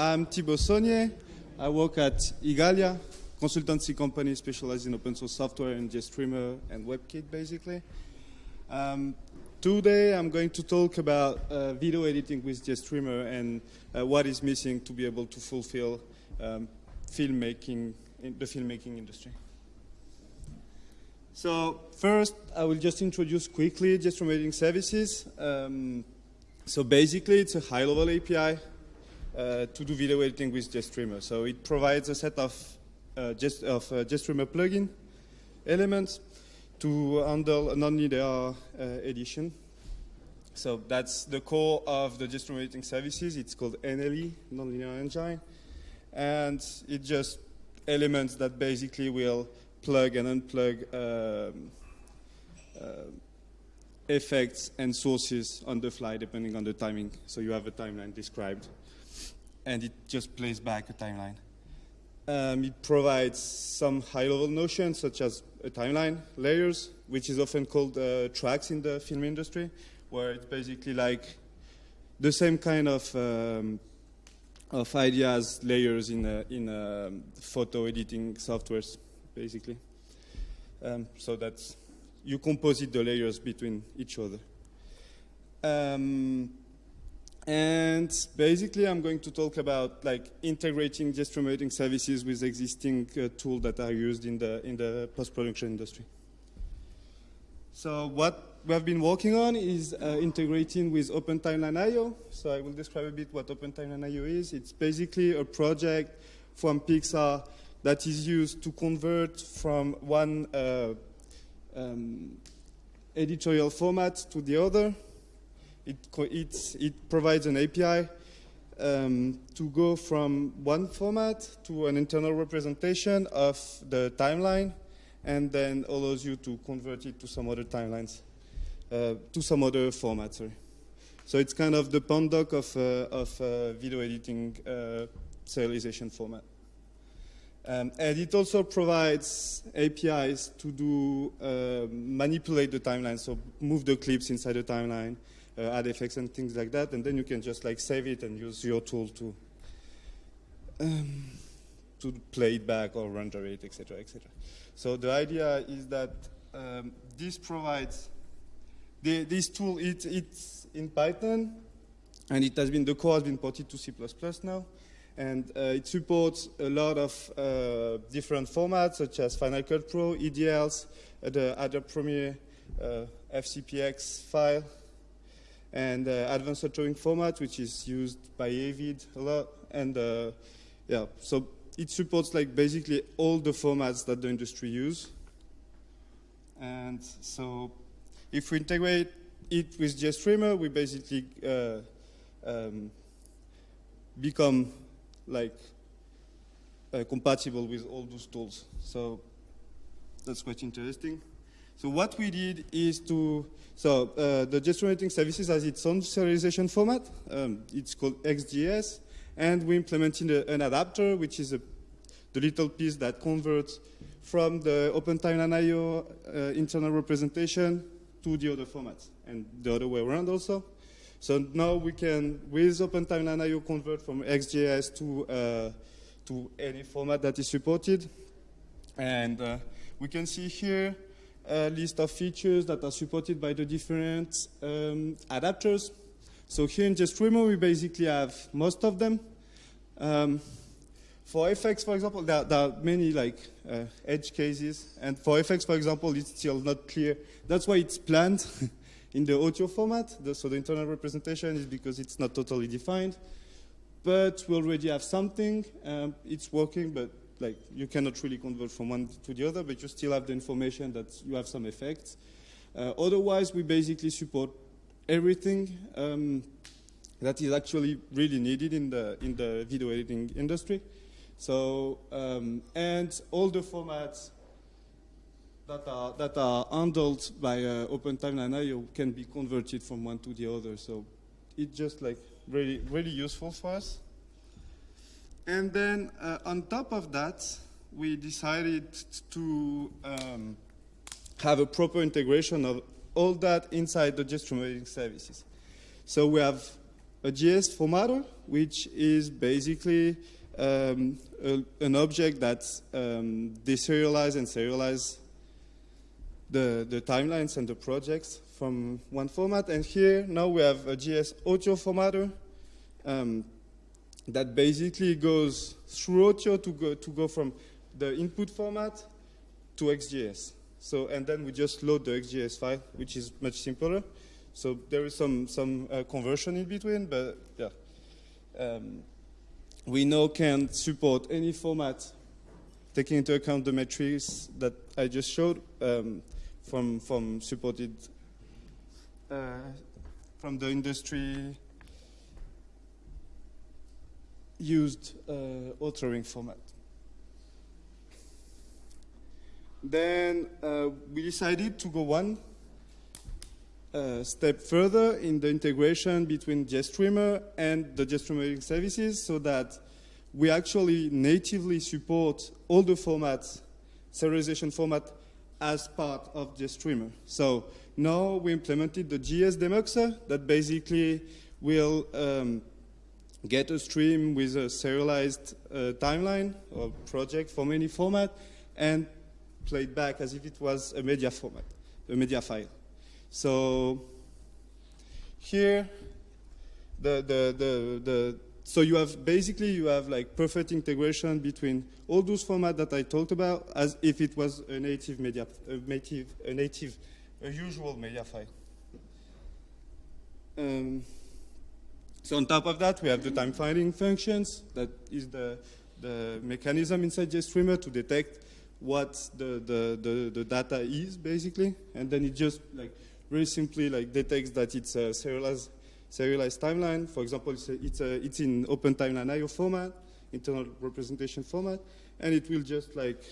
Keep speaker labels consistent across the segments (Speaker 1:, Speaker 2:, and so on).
Speaker 1: I'm Thibault Saunier. I work at Igalia, consultancy company specialized in open source software and GStreamer and WebKit, basically. Um, today, I'm going to talk about uh, video editing with GStreamer and uh, what is missing to be able to fulfill um, filmmaking in the filmmaking industry. So first, I will just introduce quickly GStreamer editing services. Um, so basically, it's a high-level API uh, to do video editing with GStreamer. So it provides a set of, uh, just, of uh, GStreamer plugin elements to handle non-linear uh, edition. So that's the core of the GStreamer editing services. It's called NLE, Nonlinear Engine. And it just elements that basically will plug and unplug um, uh, effects and sources on the fly depending on the timing. So you have a timeline described and it just plays back a timeline. Um, it provides some high-level notions such as a timeline, layers, which is often called uh, tracks in the film industry, where it's basically like the same kind of um, of ideas, layers in uh, in um, photo editing softwares, basically. Um, so that's you composite the layers between each other. And basically, I'm going to talk about like integrating editing services with existing uh, tools that are used in the in the post-production industry. So what we have been working on is uh, integrating with OpenTimelineIO. So I will describe a bit what OpenTimelineIO is. It's basically a project from Pixar that is used to convert from one uh, um, editorial format to the other it, it, it provides an API um, to go from one format to an internal representation of the timeline and then allows you to convert it to some other timelines, uh, to some other format, sorry. So it's kind of the Pandoc of, uh, of uh, video editing uh, serialization format. Um, and it also provides APIs to do uh, manipulate the timeline, so move the clips inside the timeline, uh, add effects and things like that, and then you can just like save it and use your tool to um, to play it back or render it, etc., etc. So the idea is that um, this provides the, this tool. It, it's in Python, and it has been the core has been ported to C++ now, and uh, it supports a lot of uh, different formats such as Final Cut Pro, EDLs, the Adobe Premiere uh, FCPX file, and uh, advanced authoring format, which is used by Avid a lot. And uh, yeah, so it supports like basically all the formats that the industry use. And so if we integrate it with GStreamer, we basically uh, um, become like uh, compatible with all those tools. So that's quite interesting. So what we did is to, so uh, the editing services has its own serialization format. Um, it's called XGES. And we implemented an adapter, which is a, the little piece that converts from the OpenTimelineIO uh, internal representation to the other formats, and the other way around also. So now we can, with OpenTimelineIO, convert from XGES to, uh, to any format that is supported. And uh, we can see here a list of features that are supported by the different um, adapters. So here in GStreamer, we basically have most of them. Um, for FX, for example, there, there are many like uh, edge cases, and for FX, for example, it's still not clear. That's why it's planned in the OTIO format. The, so the internal representation is because it's not totally defined. But we already have something. Um, it's working, but like you cannot really convert from one to the other, but you still have the information that you have some effects. Uh, otherwise, we basically support everything um, that is actually really needed in the in the video editing industry. So um, and all the formats that are that are handled by uh, OpenTimelineIO can be converted from one to the other. So it's just like really really useful for us. And then uh, on top of that, we decided to um, have a proper integration of all that inside the editing services. So we have a GES formatter, which is basically um, a, an object that um, deserialize and serialize the, the timelines and the projects from one format. And here now we have a GES OTIO formatter um, that basically goes through OTIO to go, to go from the input format to XGES. So, and then we just load the XGES file, which is much simpler. So there is some, some uh, conversion in between, but yeah. Um, we now can support any format taking into account the metrics that I just showed um, from, from supported uh, from the industry used uh, authoring format. Then uh, we decided to go one uh, step further in the integration between GStreamer and the GStreamer services so that we actually natively support all the formats, serialization format as part of GStreamer. So now we implemented the GES demuxer that basically will um, get a stream with a serialized uh, timeline or project from any format and play it back as if it was a media format, a media file. So here, the, the, the, the, so you have basically you have like perfect integration between all those formats that I talked about as if it was a native media, a native, a native, a usual media file. Um, so on top of that, we have the typefinding functions. That is the, the mechanism inside GStreamer to detect what the, the, the, the data is, basically. And then it just like very simply like detects that it's a serialized, serialized timeline. For example, it's, a, it's, a, it's in OpenTimelineIO format, internal representation format, and it will just like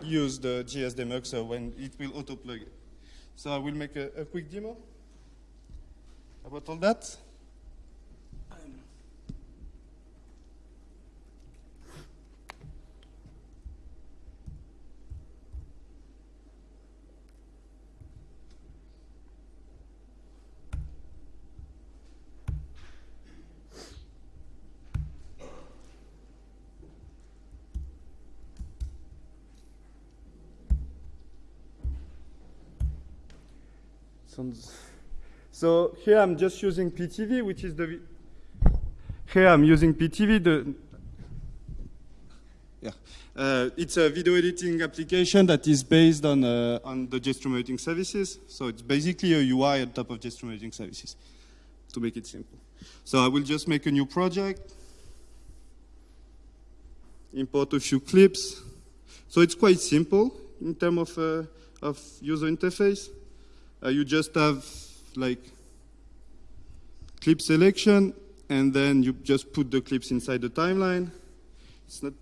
Speaker 1: use the GES demuxer when it will auto-plug it. So I will make a, a quick demo about all that. So here I'm just using Pitivi, which is the, here I'm using Pitivi, the, yeah. Uh, it's a video editing application that is based on, uh, on the editing services. So it's basically a UI on top of editing services, to make it simple. So I will just make a new project, import a few clips. So it's quite simple in terms of, uh, of user interface. Uh, you just have like clip selection, and then you just put the clips inside the timeline. It's not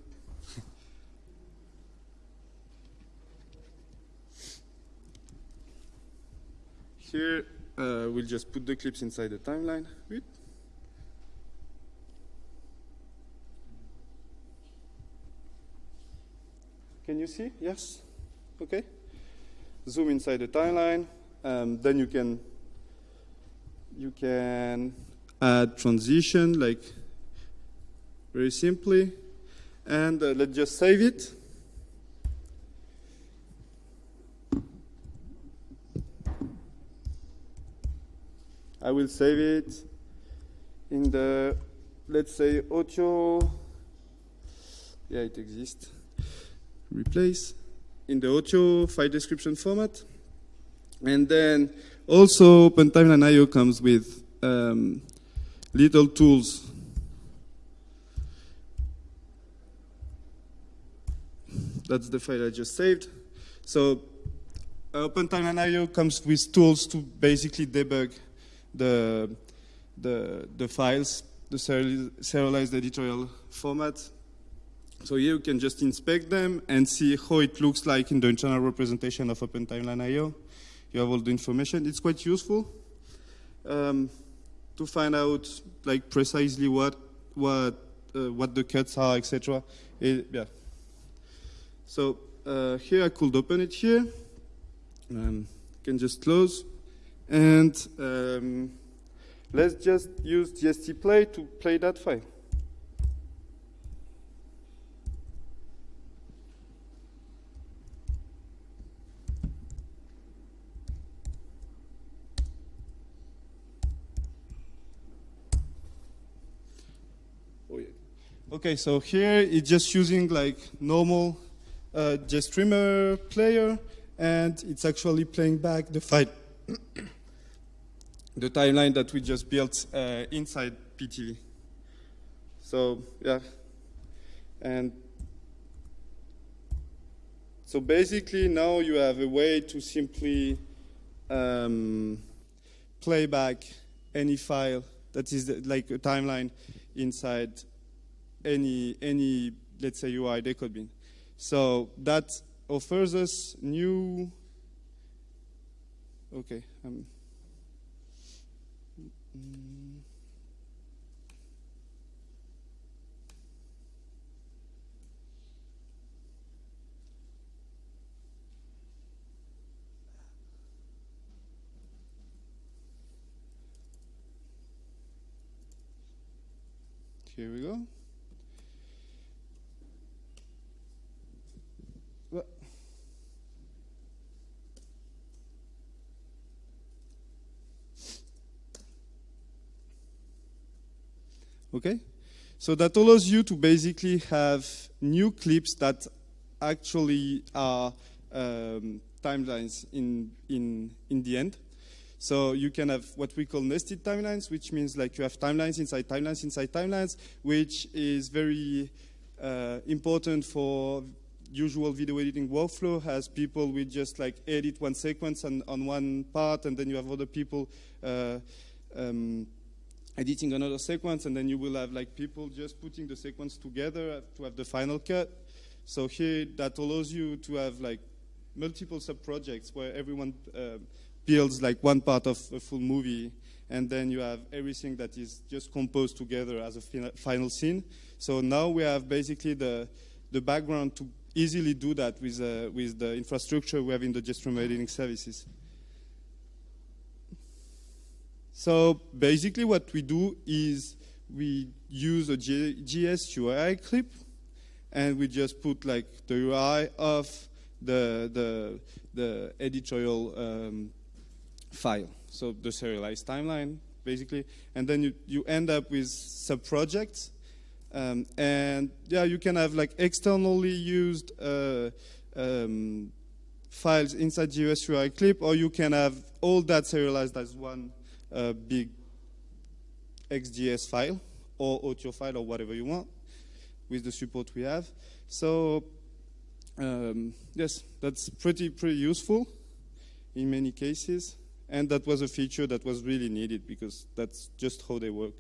Speaker 1: Here, uh, we'll just put the clips inside the timeline. Can you see? Yes? Okay. Zoom inside the timeline. Um, then you can you can add transition like very simply. And uh, let's just save it. I will save it in the let's say OTIO yeah it exists. Replace in the OTIO file description format and then also OpenTimelineIO comes with um, little tools. That's the file I just saved. So uh, OpenTimelineIO comes with tools to basically debug the, the, the files, the serialized editorial format. So here you can just inspect them and see how it looks like in the internal representation of OpenTimelineIO you have all the information. It's quite useful um, to find out like precisely what what uh, what the cuts are, etc. Yeah. So uh, here I could open it here. Um, can just close, and um, let's just use GST play to play that file. Okay, so here it's just using like normal uh, GStreamer player, and it's actually playing back the file, the timeline that we just built uh, inside Pitivi. So yeah, and so basically now you have a way to simply um, play back any file that is like a timeline inside any any let's say URI decodebin. So that offers us new. Okay. Um, Here we go. Okay? So that allows you to basically have new clips that actually are um, timelines in, in, in the end. So you can have what we call nested timelines, which means like you have timelines inside timelines inside timelines, which is very uh, important for usual video editing workflow as people will just like edit one sequence on, on one part and then you have other people uh, um, editing another sequence, and then you will have like people just putting the sequence together to have the final cut. So here, that allows you to have like multiple sub-projects where everyone uh, builds like one part of a full movie, and then you have everything that is just composed together as a final scene. So now we have basically the, the background to easily do that with, uh, with the infrastructure we have in the GStreamer editing services. So basically what we do is we use a GES URI clip and we just put like the UI of the, the, the editorial um, file. So the serialized timeline, basically. And then you, you end up with sub-projects. Um, and yeah, you can have like externally used uh, um, files inside GES URI clip, or you can have all that serialized as one a big XGES file or OTIO file or whatever you want with the support we have. So um, yes, that's pretty pretty useful in many cases, and that was a feature that was really needed because that's just how they work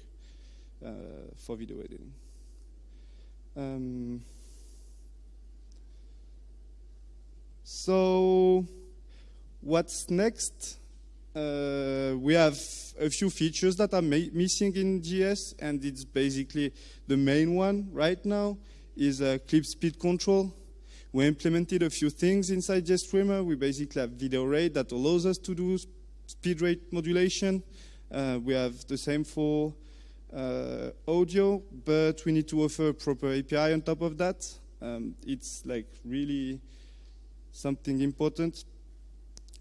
Speaker 1: uh, for video editing. Um, so what's next? uh, we have a few features that are missing in GES, and it's basically the main one right now is a clip speed control. We implemented a few things inside GStreamer. We basically have video rate that allows us to do speed rate modulation. Uh, we have the same for uh, audio, but we need to offer a proper API on top of that. Um, it's like really something important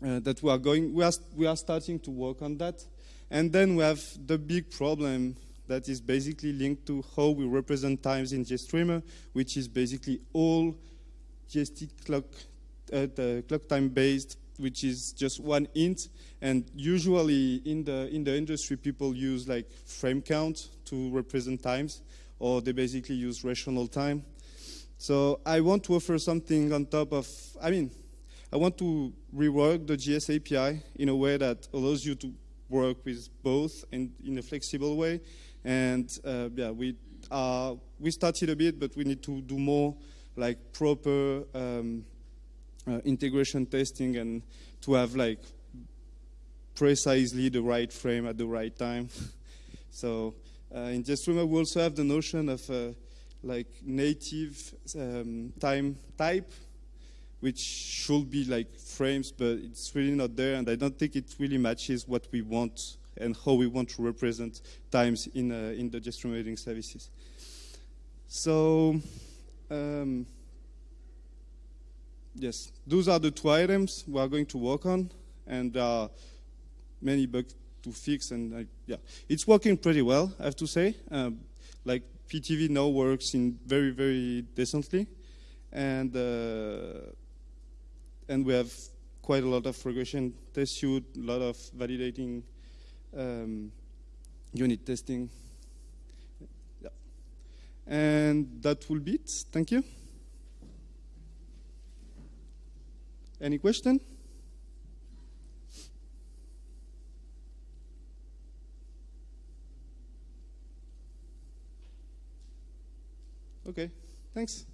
Speaker 1: uh, that we are going, we are, we are starting to work on that. And then we have the big problem that is basically linked to how we represent times in GStreamer, which is basically all GST clock, uh, clock time based, which is just one int. And usually in the, in the industry, people use like frame count to represent times, or they basically use rational time. So I want to offer something on top of, I mean, I want to rework the GES API in a way that allows you to work with both in, in a flexible way. And uh, yeah, we, uh, we started a bit, but we need to do more like proper um, uh, integration testing and to have like precisely the right frame at the right time. so uh, in GStreamer, we also have the notion of uh, like native um, time type which should be like frames, but it's really not there, and I don't think it really matches what we want and how we want to represent times in, uh, in the services. So, um, yes, those are the two items we are going to work on, and there are many bugs to fix, and yeah, it's working pretty well, I have to say. Um, like Pitivi now works in very, very decently, and uh, and we have quite a lot of regression test suite, a lot of validating um, unit testing. Yeah. And that will be it. Thank you. Any question? Okay, thanks.